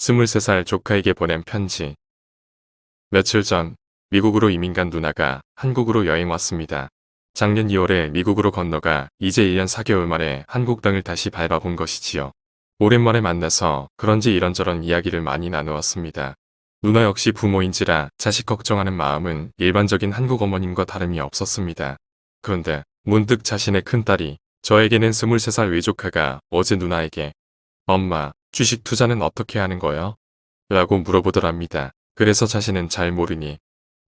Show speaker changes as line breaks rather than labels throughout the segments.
23살 조카에게 보낸 편지. 며칠 전 미국으로 이민 간 누나가 한국으로 여행 왔습니다. 작년 2월에 미국으로 건너가 이제 1년 4개월 만에 한국 땅을 다시 밟아본 것이지요. 오랜만에 만나서 그런지 이런저런 이야기를 많이 나누었습니다. 누나 역시 부모인지라 자식 걱정하는 마음은 일반적인 한국 어머님과 다름이 없었습니다. 그런데 문득 자신의 큰딸이 저에게는 23살 외조카가 어제 누나에게 엄마 주식 투자는 어떻게 하는 거요? 라고 물어보더랍니다. 그래서 자신은 잘 모르니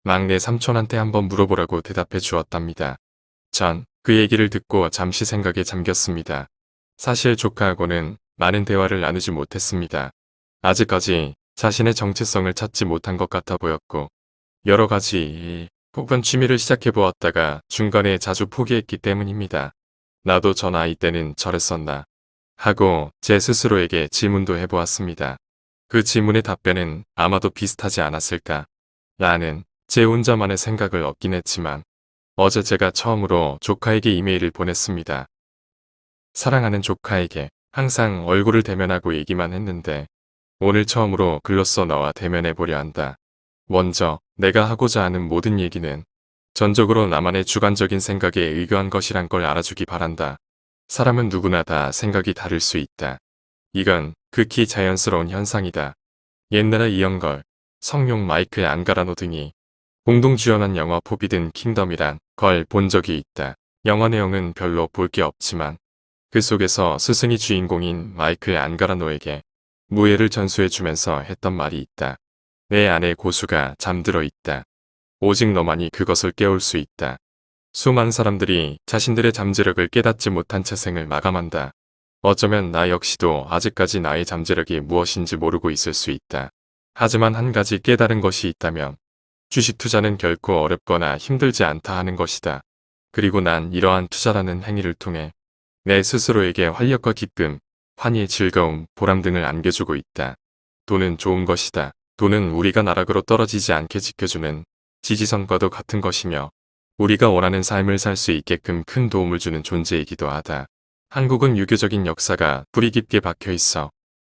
막내 삼촌한테 한번 물어보라고 대답해 주었답니다. 전 그 얘기를 듣고 잠시 생각에 잠겼습니다. 사실 조카하고는 많은 대화를 나누지 못했습니다. 아직까지 자신의 정체성을 찾지 못한 것 같아 보였고 여러 가지 혹은 취미를 시작해 보았다가 중간에 자주 포기했기 때문입니다. 나도 전 아이 때는 저랬었나 하고 제 스스로에게 질문도 해보았습니다. 그 질문의 답변은 아마도 비슷하지 않았을까 라는 제 혼자만의 생각을 얻긴 했지만 어제 제가 처음으로 조카에게 이메일을 보냈습니다. 사랑하는 조카에게 항상 얼굴을 대면하고 얘기만 했는데 오늘 처음으로 글로써 너와 대면해 보려 한다. 먼저 내가 하고자 하는 모든 얘기는 전적으로 나만의 주관적인 생각에 의거한 것이란 걸 알아주기 바란다. 사람은 누구나 다 생각이 다를 수 있다. 이건 극히 자연스러운 현상이다. 옛날에 이영걸, 성룡 마이클 안가라노 등이 공동 주연한 영화 포비든 킹덤이란 걸 본 적이 있다. 영화 내용은 별로 볼 게 없지만 그 속에서 스승이 주인공인 마이클 안가라노에게 무예를 전수해주면서 했던 말이 있다. 내 안에 고수가 잠들어 있다. 오직 너만이 그것을 깨울 수 있다. 수많은 사람들이 자신들의 잠재력을 깨닫지 못한 채 생을 마감한다. 어쩌면 나 역시도 아직까지 나의 잠재력이 무엇인지 모르고 있을 수 있다. 하지만 한 가지 깨달은 것이 있다면 주식 투자는 결코 어렵거나 힘들지 않다 하는 것이다. 그리고 난 이러한 투자라는 행위를 통해 내 스스로에게 활력과 기쁨, 환희, 즐거움, 보람 등을 안겨주고 있다. 돈은 좋은 것이다. 돈은 우리가 나락으로 떨어지지 않게 지켜주는 지지선과도 같은 것이며 우리가 원하는 삶을 살 수 있게끔 큰 도움을 주는 존재이기도 하다. 한국은 유교적인 역사가 뿌리 깊게 박혀 있어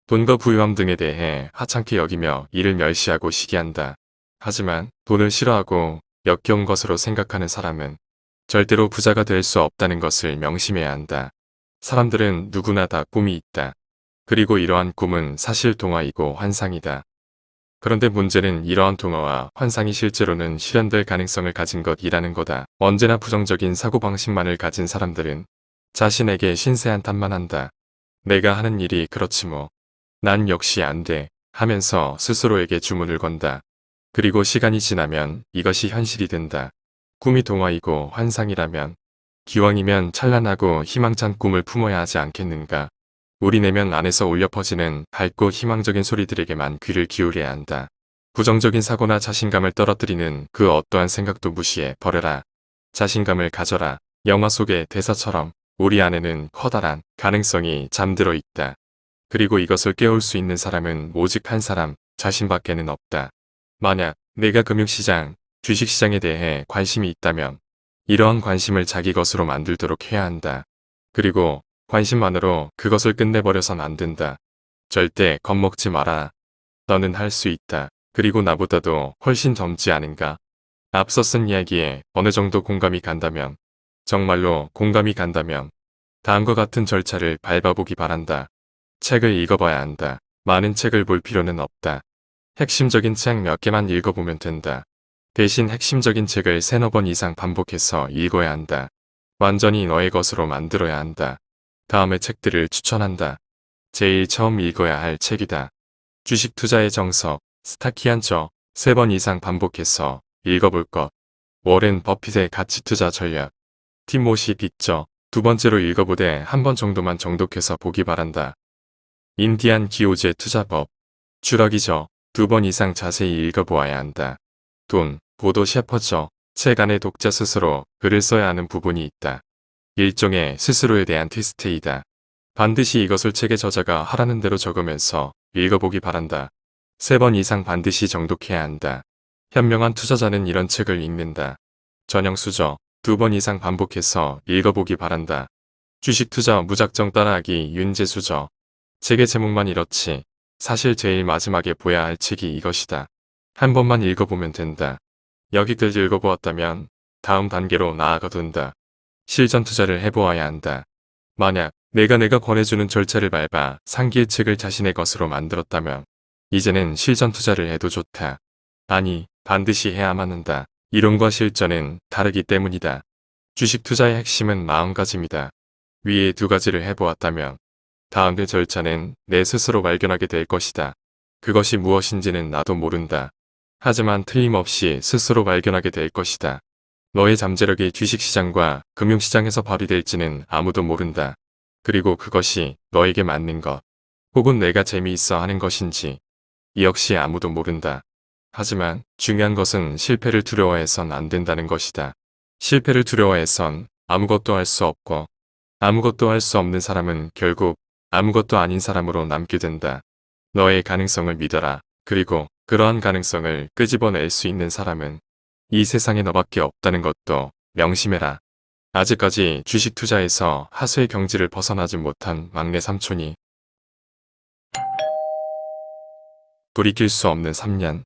돈과 부유함 등에 대해 하찮게 여기며 이를 멸시하고 시기한다. 하지만 돈을 싫어하고 역겨운 것으로 생각하는 사람은 절대로 부자가 될 수 없다는 것을 명심해야 한다. 사람들은 누구나 다 꿈이 있다. 그리고 이러한 꿈은 사실 동화이고 환상이다. 그런데 문제는 이러한 동화와 환상이 실제로는 실현될 가능성을 가진 것이라는 거다. 언제나 부정적인 사고방식만을 가진 사람들은 자신에게 신세한탄만 한다. 내가 하는 일이 그렇지 뭐. 난 역시 안 돼. 하면서 스스로에게 주문을 건다. 그리고 시간이 지나면 이것이 현실이 된다. 꿈이 동화이고 환상이라면 기왕이면 찬란하고 희망찬 꿈을 품어야 하지 않겠는가. 우리 내면 안에서 울려 퍼지는 밝고 희망적인 소리들에게만 귀를 기울여야 한다. 부정적인 사고나 자신감을 떨어뜨리는 그 어떠한 생각도 무시해 버려라. 자신감을 가져라. 영화 속의 대사처럼 우리 안에는 커다란 가능성이 잠들어 있다. 그리고 이것을 깨울 수 있는 사람은 오직 한 사람, 자신밖에는 없다. 만약 내가 금융시장, 주식시장에 대해 관심이 있다면 이러한 관심을 자기 것으로 만들도록 해야 한다. 그리고 관심만으로 그것을 끝내버려선 안 된다. 절대 겁먹지 마라. 너는 할 수 있다. 그리고 나보다도 훨씬 젊지 않은가? 앞서 쓴 이야기에 어느 정도 공감이 간다면 정말로 공감이 간다면 다음과 같은 절차를 밟아보기 바란다. 책을 읽어봐야 한다. 많은 책을 볼 필요는 없다. 핵심적인 책 몇 개만 읽어보면 된다. 대신 핵심적인 책을 세너 번 이상 반복해서 읽어야 한다. 완전히 너의 것으로 만들어야 한다. 다음의 책들을 추천한다. 제일 처음 읽어야 할 책이다. 주식 투자의 정석, 스타키한 저, 세 번 이상 반복해서 읽어볼 것. 워렌 버핏의 가치 투자 전략. 티모시 빅저, 두 번째로 읽어보되 한 번 정도만 정독해서 보기 바란다. 인디안 기호제 투자법. 추락이죠. 두번 이상 자세히 읽어보아야 한다. 돈, 보도 셰퍼저, 책 안에 독자 스스로 글을 써야 하는 부분이 있다. 일종의 스스로에 대한 테스트이다. 반드시 이것을 책의 저자가 하라는 대로 적으면서 읽어보기 바란다. 세 번 이상 반드시 정독해야 한다. 현명한 투자자는 이런 책을 읽는다. 전형 수저, 두 번 이상 반복해서 읽어보기 바란다. 주식 투자 무작정 따라하기 윤재 수저. 책의 제목만 이렇지 사실 제일 마지막에 보야 할 책이 이것이다. 한 번만 읽어보면 된다. 여기까지 읽어보았다면 다음 단계로 나아가둔다. 실전 투자를 해보아야 한다. 만약 내가 내가 권해주는 절차를 밟아 상기의 책을 자신의 것으로 만들었다면 이제는 실전 투자를 해도 좋다. 아니 반드시 해야만 한다. 이론과 실전은 다르기 때문이다. 주식 투자의 핵심은 마음가짐이다. 위에 두 가지를 해보았다면 다음의 절차는 내 스스로 발견하게 될 것이다. 그것이 무엇인지는 나도 모른다. 하지만 틀림없이 스스로 발견하게 될 것이다. 너의 잠재력이 주식시장과 금융시장에서 발휘될지는 아무도 모른다. 그리고 그것이 너에게 맞는 것, 혹은 내가 재미있어 하는 것인지 이 역시 아무도 모른다. 하지만 중요한 것은 실패를 두려워해선 안 된다는 것이다. 실패를 두려워해선 아무것도 할 수 없고 아무것도 할 수 없는 사람은 결국 아무것도 아닌 사람으로 남게 된다. 너의 가능성을 믿어라. 그리고 그러한 가능성을 끄집어낼 수 있는 사람은 이 세상에 너밖에 없다는 것도 명심해라. 아직까지 주식 투자에서 하수의 경지를 벗어나지 못한 막내 삼촌이 돌이킬 수 없는 3년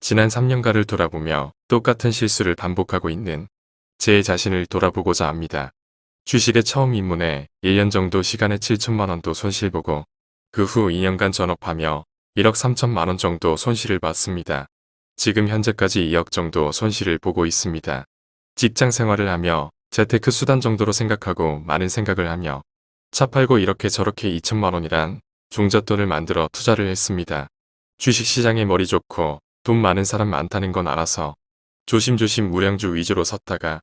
지난 3년가를 돌아보며 똑같은 실수를 반복하고 있는 제 자신을 돌아보고자 합니다. 주식에 처음 입문해 1년 정도 시간에 7천만원도 손실보고 그 후 2년간 전업하며 1억 3천만원 정도 손실을 봤습니다. 지금 현재까지 2억 정도 손실을 보고 있습니다. 직장 생활을 하며 재테크 수단 정도로 생각하고 많은 생각을 하며 차 팔고 이렇게 저렇게 2천만 원이란 종잣돈을 만들어 투자를 했습니다. 주식시장에 머리 좋고 돈 많은 사람 많다는 건 알아서 조심조심 무량주 위주로 섰다가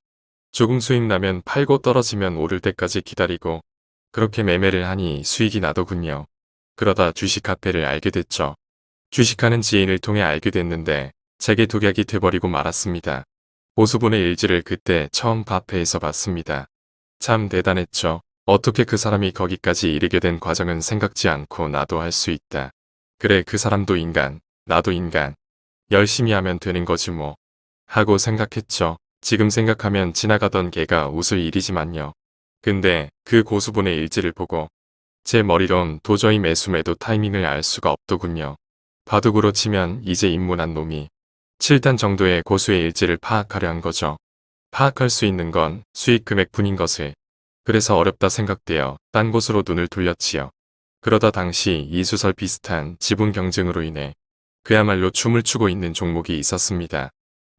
조금 수익 나면 팔고 떨어지면 오를 때까지 기다리고 그렇게 매매를 하니 수익이 나더군요. 그러다 주식 카페를 알게 됐죠. 주식하는 지인을 통해 알게 됐는데 제게 독약이 돼버리고 말았습니다. 오수분의 일지를 그때 처음 카페에서 봤습니다. 참 대단했죠. 어떻게 그 사람이 거기까지 이르게 된 과정은 생각지 않고 나도 할 수 있다. 그래 그 사람도 인간, 나도 인간. 열심히 하면 되는 거지 뭐. 하고 생각했죠. 지금 생각하면 지나가던 개가 웃을 일이지만요. 근데 그 고수분의 일지를 보고 제 머리론 도저히 매수매도 타이밍을 알 수가 없더군요. 바둑으로 치면 이제 입문한 놈이 7단 정도의 고수의 일지를 파악하려 한 거죠. 파악할 수 있는 건 수익 금액뿐인 것을. 그래서 어렵다 생각되어 딴 곳으로 눈을 돌렸지요. 그러다 당시 이수설 비슷한 지분 경쟁으로 인해 그야말로 춤을 추고 있는 종목이 있었습니다.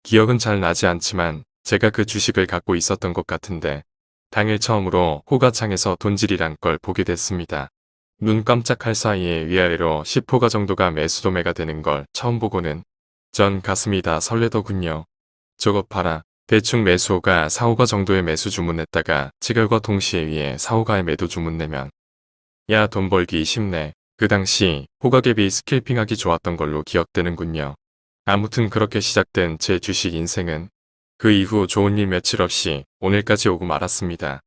기억은 잘 나지 않지만 제가 그 주식을 갖고 있었던 것 같은데 당일 처음으로 호가창에서 돈질이란 걸 보게 됐습니다. 눈 깜짝할 사이에 위아래로 10호가 정도가 매수도매가 되는 걸 처음 보고는 전 가슴이 다 설레더군요. 저것 봐라. 대충 매수호가 4호가 정도의 매수 주문했다가 지결과 동시에 위에 4호가의 매도 주문 내면 야 돈 벌기 쉽네. 그 당시 호가갭이 스킬핑하기 좋았던 걸로 기억되는군요. 아무튼 그렇게 시작된 제 주식 인생은 그 이후 좋은 일 며칠 없이 오늘까지 오고 말았습니다.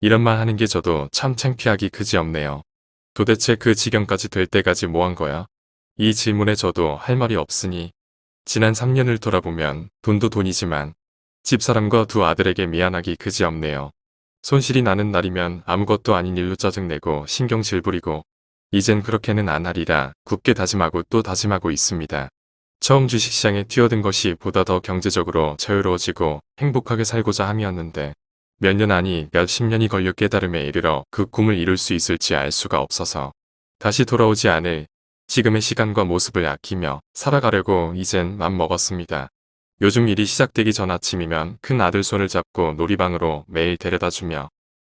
이런 말 하는 게 저도 참 창피하기 그지없네요. 도대체 그 지경까지 될 때까지 뭐 한 거야? 이 질문에 저도 할 말이 없으니 지난 3년을 돌아보면 돈도 돈이지만 집사람과 두 아들에게 미안하기 그지없네요. 손실이 나는 날이면 아무것도 아닌 일로 짜증내고 신경질 부리고 이젠 그렇게는 안 하리라 굳게 다짐하고 또 다짐하고 있습니다. 처음 주식시장에 뛰어든 것이 보다 더 경제적으로 자유로워지고 행복하게 살고자 함이었는데 몇 년 아니 몇십 년이 걸려 깨달음에 이르러 그 꿈을 이룰 수 있을지 알 수가 없어서 다시 돌아오지 않을 지금의 시간과 모습을 아끼며 살아가려고 이젠 맘먹었습니다. 요즘 일이 시작되기 전 아침이면 큰 아들 손을 잡고 놀이방으로 매일 데려다주며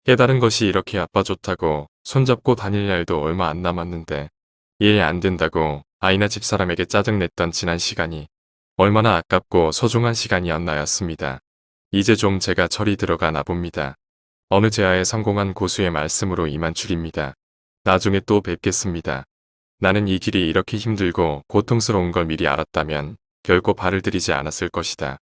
깨달은 것이 이렇게 아빠 좋다고 손잡고 다닐 날도 얼마 안 남았는데 일 안 된다고 아이나 집사람에게 짜증냈던 지난 시간이 얼마나 아깝고 소중한 시간이었나였습니다. 이제 좀 제가 철이 들어가나 봅니다. 어느 제아에 성공한 고수의 말씀으로 이만 줄입니다. 나중에 또 뵙겠습니다. 나는 이 길이 이렇게 힘들고 고통스러운 걸 미리 알았다면 결코 발을 들이지 않았을 것이다.